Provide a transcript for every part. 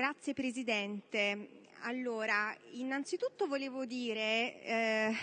Grazie Presidente. Allora, innanzitutto volevo dire, eh,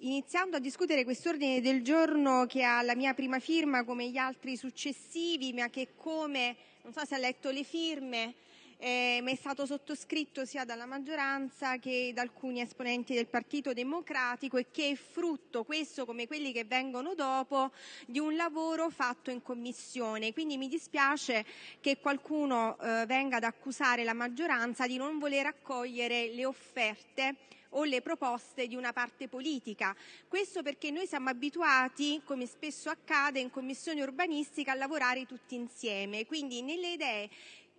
iniziando a discutere quest'ordine del giorno che ha la mia prima firma come gli altri successivi, ma che come, non so se ha letto le firme, eh, è stato sottoscritto sia dalla maggioranza che da alcuni esponenti del Partito Democratico e che è frutto, questo come quelli che vengono dopo, di un lavoro fatto in Commissione. Quindi mi dispiace che qualcuno eh, venga ad accusare la maggioranza di non voler accogliere le offerte o le proposte di una parte politica. Questo perché noi siamo abituati, come spesso accade in commissione urbanistica, a lavorare tutti insieme. Quindi nelle idee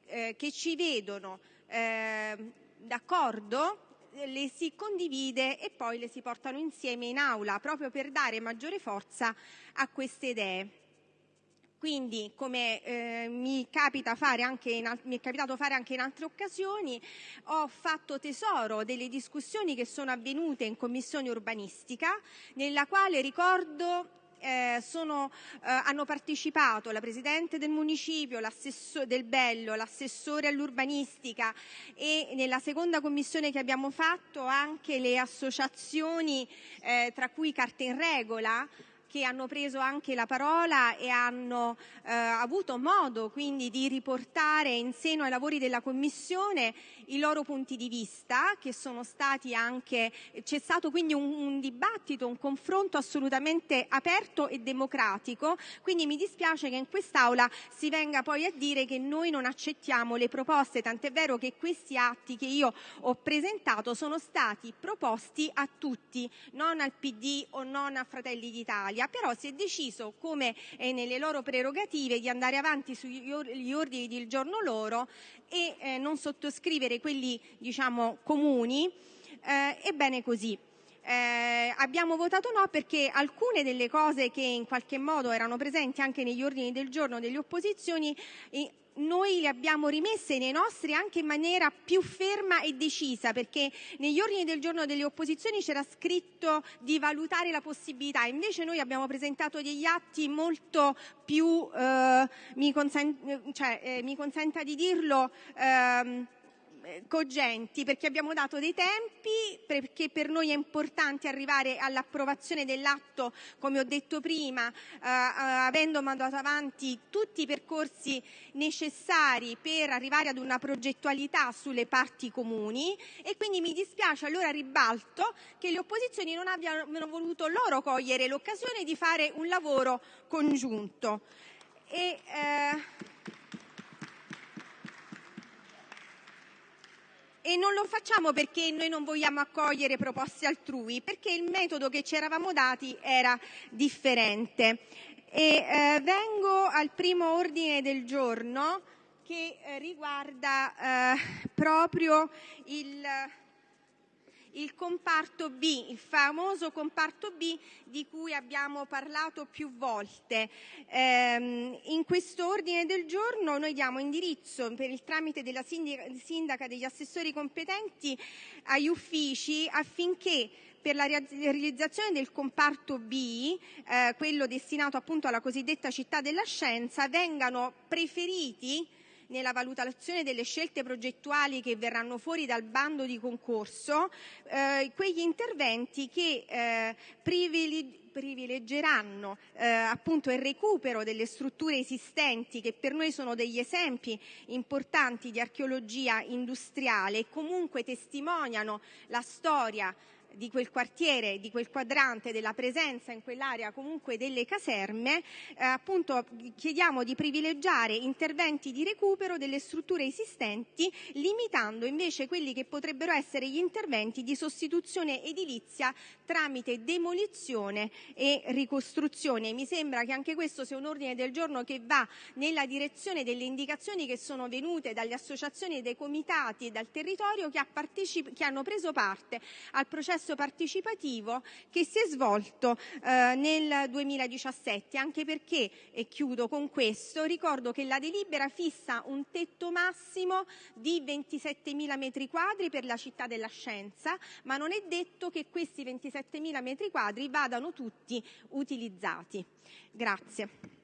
eh, che ci vedono eh, d'accordo le si condivide e poi le si portano insieme in aula proprio per dare maggiore forza a queste idee. Quindi, come eh, mi, in, mi, è capitato fare anche in altre occasioni, ho fatto tesoro delle discussioni che sono avvenute in commissione urbanistica, nella quale ricordo eh, sono, eh, hanno partecipato la Presidente del Municipio, del Bello, l'assessore all'urbanistica e nella seconda commissione che abbiamo fatto anche le associazioni, eh, tra cui Carte in Regola, che hanno preso anche la parola e hanno eh, avuto modo quindi di riportare in seno ai lavori della Commissione i loro punti di vista, che sono stati anche, c'è stato quindi un, un dibattito, un confronto assolutamente aperto e democratico, quindi mi dispiace che in quest'Aula si venga poi a dire che noi non accettiamo le proposte, tant'è vero che questi atti che io ho presentato sono stati proposti a tutti, non al PD o non a Fratelli d'Italia, però si è deciso, come è nelle loro prerogative, di andare avanti sugli ordini del giorno loro e eh, non sottoscrivere quelli diciamo, comuni. Eh, ebbene così. Eh, abbiamo votato no perché alcune delle cose che in qualche modo erano presenti anche negli ordini del giorno delle opposizioni noi le abbiamo rimesse nei nostri anche in maniera più ferma e decisa, perché negli ordini del giorno delle opposizioni c'era scritto di valutare la possibilità, invece noi abbiamo presentato degli atti molto più, eh, mi, consen- cioè, eh, mi, consenta di dirlo, eh, cogenti perché abbiamo dato dei tempi, perché per noi è importante arrivare all'approvazione dell'atto, come ho detto prima, eh, eh, avendo mandato avanti tutti i percorsi necessari per arrivare ad una progettualità sulle parti comuni e quindi mi dispiace allora ribalto che le opposizioni non abbiano voluto loro cogliere l'occasione di fare un lavoro congiunto. E, eh, E non lo facciamo perché noi non vogliamo accogliere proposte altrui, perché il metodo che ci eravamo dati era differente. Eh, vengo al primo ordine del giorno che eh, riguarda eh, proprio il il famoso comparto B di cui abbiamo parlato più volte. Eh, in questo ordine del giorno diamo indirizzo per il tramite della sindaca degli assessori competenti agli uffici affinché per la realizzazione del comparto B, eh, quello destinato appunto alla cosiddetta città della scienza, vengano preferiti nella valutazione delle scelte progettuali che verranno fuori dal bando di concorso eh, quegli interventi che eh, privilegieranno eh, appunto il recupero delle strutture esistenti che per noi sono degli esempi importanti di archeologia industriale e comunque testimoniano la storia di quel quartiere, di quel quadrante, della presenza in quell'area comunque delle caserme, eh, appunto chiediamo di privilegiare interventi di recupero delle strutture esistenti, limitando invece quelli che potrebbero essere gli interventi di sostituzione edilizia tramite demolizione e ricostruzione. Mi sembra che anche questo sia un ordine del giorno che va nella direzione delle indicazioni che sono venute dalle associazioni dei comitati e dal territorio che, che hanno preso parte al processo processo partecipativo che si è svolto eh, nel 2017, anche perché, e chiudo con questo, ricordo che la delibera fissa un tetto massimo di 27.000 metri quadri per la città della scienza, ma non è detto che questi 27.000 metri quadri vadano tutti utilizzati. Grazie.